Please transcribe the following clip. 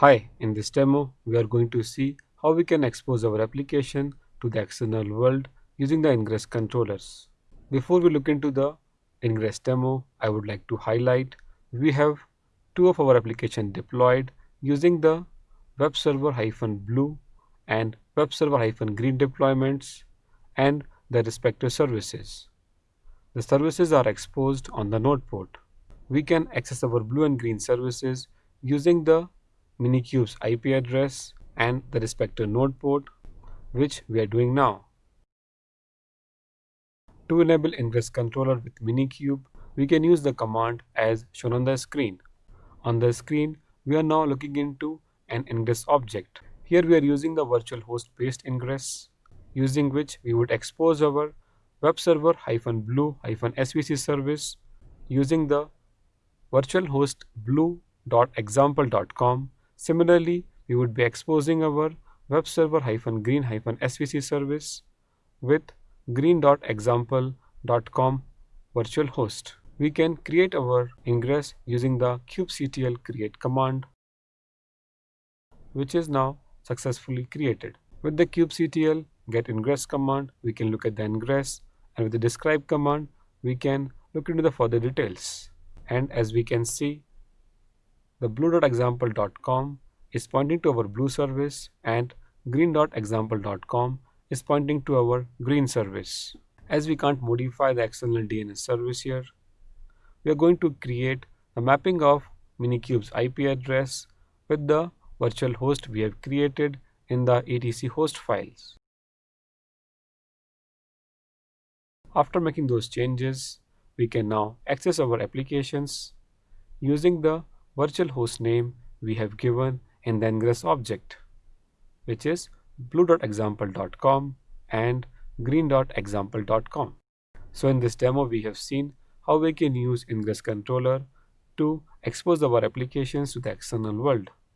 Hi, in this demo, we are going to see how we can expose our application to the external world using the Ingress controllers. Before we look into the Ingress demo, I would like to highlight we have two of our application deployed using the web server-blue and web server-green deployments and their respective services. The services are exposed on the node port. We can access our blue and green services using the Minikube's IP address and the respective node port which we are doing now. To enable Ingress controller with Minikube, we can use the command as shown on the screen. On the screen, we are now looking into an Ingress object. Here we are using the virtual host based Ingress, using which we would expose our web server blue svc service using the virtual host blue.example.com Similarly, we would be exposing our web server-green-svc service with green.example.com virtual host. We can create our ingress using the kubectl create command which is now successfully created. With the kubectl get ingress command, we can look at the ingress and with the describe command, we can look into the further details. And as we can see, the blue.example.com is pointing to our blue service and green.example.com is pointing to our green service. As we can't modify the external DNS service here, we are going to create a mapping of Minikube's IP address with the virtual host we have created in the etc host files. After making those changes, we can now access our applications using the virtual host name we have given in the ingress object which is blue.example.com and green.example.com. So in this demo we have seen how we can use ingress controller to expose our applications to the external world.